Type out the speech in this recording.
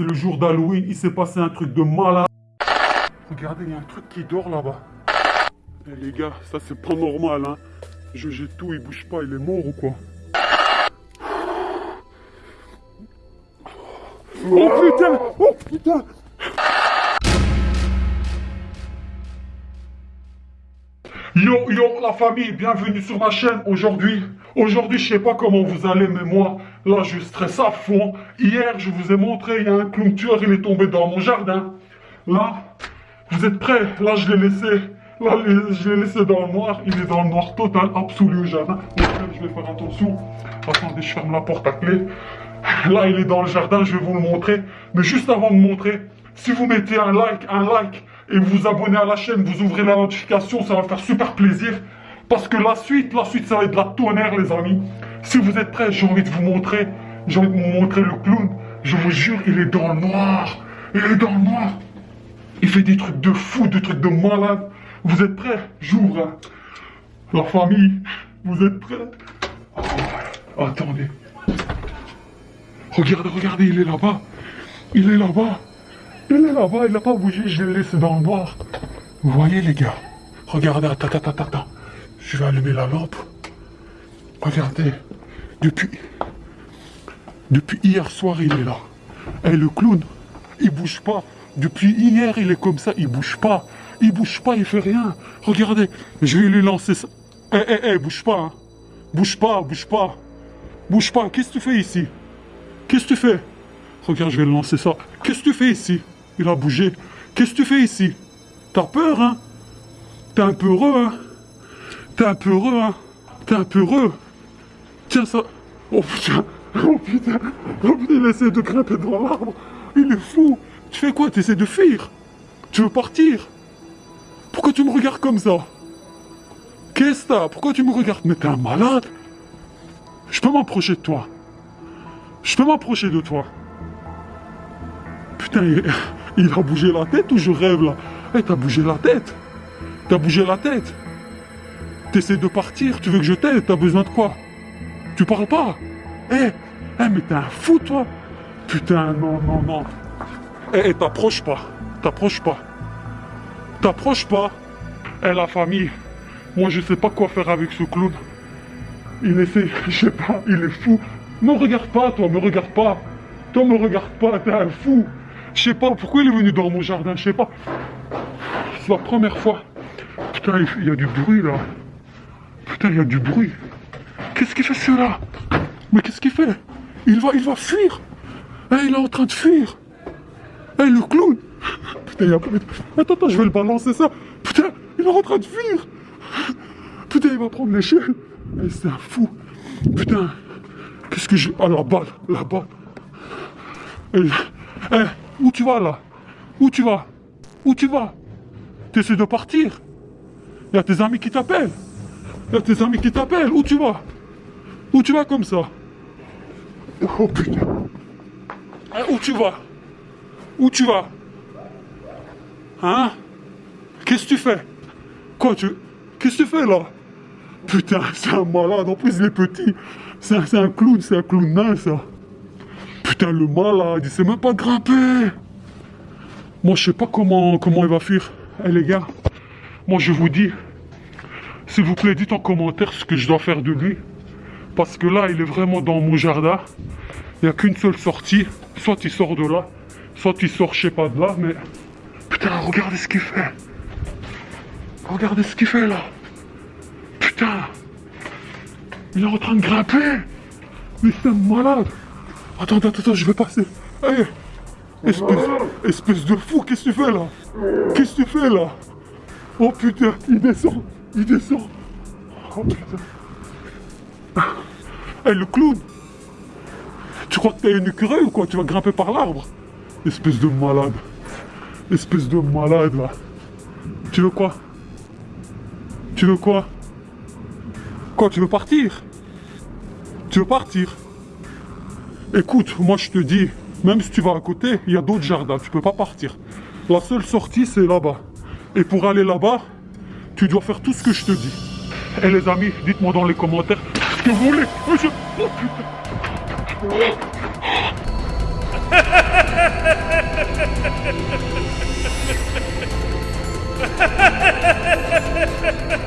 C'est le jour d'Halloween, il s'est passé un truc de malade. Regardez, il y a un truc qui dort là-bas. Eh, les gars, ça c'est pas normal, hein. Je jette tout, il bouge pas, il est mort ou quoi? Oh putain Oh putain Yo yo la famille, bienvenue sur ma chaîne aujourd'hui. Aujourd'hui, je sais pas comment vous allez, mais moi, là, je stresse à fond. Hier, je vous ai montré, il y a un clown tueur, il est tombé dans mon jardin. Là, vous êtes prêts? Là, je l'ai laissé. Là, je l'ai laissé dans le noir. Il est dans le noir total, absolu au jardin. je vais faire attention. Attendez, je ferme la porte à clé. Là, il est dans le jardin, je vais vous le montrer. Mais juste avant de montrer, si vous mettez un like, un like, et vous vous abonnez à la chaîne, vous ouvrez la notification, ça va faire super plaisir. Parce que la suite, la suite, ça va être de la tonnerre, les amis. Si vous êtes prêts, j'ai envie de vous montrer. J'ai envie de vous montrer le clown. Je vous jure, il est dans le noir. Il est dans le noir. Il fait des trucs de fou, des trucs de malade. Vous êtes prêts? J'ouvre. Hein. La famille, vous êtes prêts? Attendez. Regardez, regardez, il est là-bas. Il est là-bas. Il est là-bas, il n'a pas bougé, je l'ai laissé dans le noir. Vous voyez les gars Regardez, attends, attends, attends, attends. Je vais allumer la lampe. Regardez. Depuis... Depuis hier soir, il est là. Et le clown, il bouge pas. Depuis hier, il est comme ça, il bouge pas. Il bouge pas, il fait rien. Regardez, je vais lui lancer ça. Eh, eh, eh, bouge pas. Hein. Bouge pas, bouge pas. Bouge pas, qu'est-ce que tu fais ici? Qu'est-ce que tu fais? Regarde, je vais le lancer ça. Qu'est-ce que tu fais ici? Il a bougé. Qu'est-ce que tu fais ici? T'as peur, hein? T'es un peu heureux, hein? T'es un peu heureux, hein? T'es un peu heureux. Tiens ça. Oh putain. Oh putain. Oh putain, il essaie de grimper dans l'arbre. Il est fou. Tu fais quoi? T'essaies de fuir? Tu veux partir? Pourquoi tu me regardes comme ça? Qu'est-ce que t'as? Pourquoi tu me regardes? Mais t'es un malade. Je peux m'approcher de toi. Je peux m'approcher de toi. Putain, il, a bougé la tête ou je rêve là? Eh, t'as bougé la tête T'as bougé la tête T'essaies de partir, tu veux que je t'aide, t'as besoin de quoi? Tu parles pas? Eh, eh, mais t'es un fou toi Putain, non, non, non. Eh, eh t'approches pas, t'approches pas. T'approches pas. Eh, la famille, moi je sais pas quoi faire avec ce clown. Il essaie, je sais pas, il est fou. Me regarde pas, toi, me regarde pas. Toi, me regarde pas, t'es un fou. Je sais pas pourquoi il est venu dans mon jardin, je sais pas. C'est la première fois. Putain, il y a du bruit là. Putain, il y a du bruit. Qu'est-ce qu'il fait celui-là? Mais qu'est-ce qu'il fait? Il va, il va fuir. Eh, il est en train de fuir. Eh, le clown. Putain, il y a. Attends, attends, je vais le balancer ça. Putain, il est en train de fuir. Putain, il va prendre l'échelle. Eh, c'est un fou. Putain. Qu'est-ce que j'ai... Ah, la balle, la balle. Eh où tu vas là? Où tu vas? Où tu vas? T'essaies de partir? Il y a tes amis qui t'appellent? Il y a tes amis qui t'appellent? Où tu vas? Où tu vas comme ça? Oh putain. Eh, où tu vas? Où tu vas? Hein? Qu'est-ce que tu fais? Quoi tu... Qu'est-ce que tu fais là? Putain, c'est un malade. En plus, il est petit. C'est un, un clown, c'est un clown nain, ça. Le malade, il sait même pas grimper. Moi, je sais pas comment, comment il va fuir. Eh les gars, moi je vous dis, s'il vous plaît, dites en commentaire ce que je dois faire de lui. Parce que là, il est vraiment dans mon jardin. Il n'y a qu'une seule sortie. Soit il sort de là, soit il sort, je sais pas de là, mais... Putain, regardez ce qu'il fait. Regardez ce qu'il fait là. Putain. Il est en train de grimper. Mais c'est malade. Attends, attends, attends, je vais passer. Espèce, espèce de fou, qu'est-ce que tu fais là? Qu'est-ce que tu fais là? Oh putain, il descend, il descend. Oh putain. Hey, le clown Tu crois que t'as une écureuil ou quoi? Tu vas grimper par l'arbre? Espèce de malade. Espèce de malade là. Tu veux quoi? Tu veux quoi? Quoi, tu veux partir? Tu veux partir? Écoute, moi je te dis, même si tu vas à côté, il y a d'autres jardins, tu peux pas partir. La seule sortie, c'est là-bas. Et pour aller là-bas, tu dois faire tout ce que je te dis. Et les amis, dites-moi dans les commentaires ce que vous voulez. Oh, oh,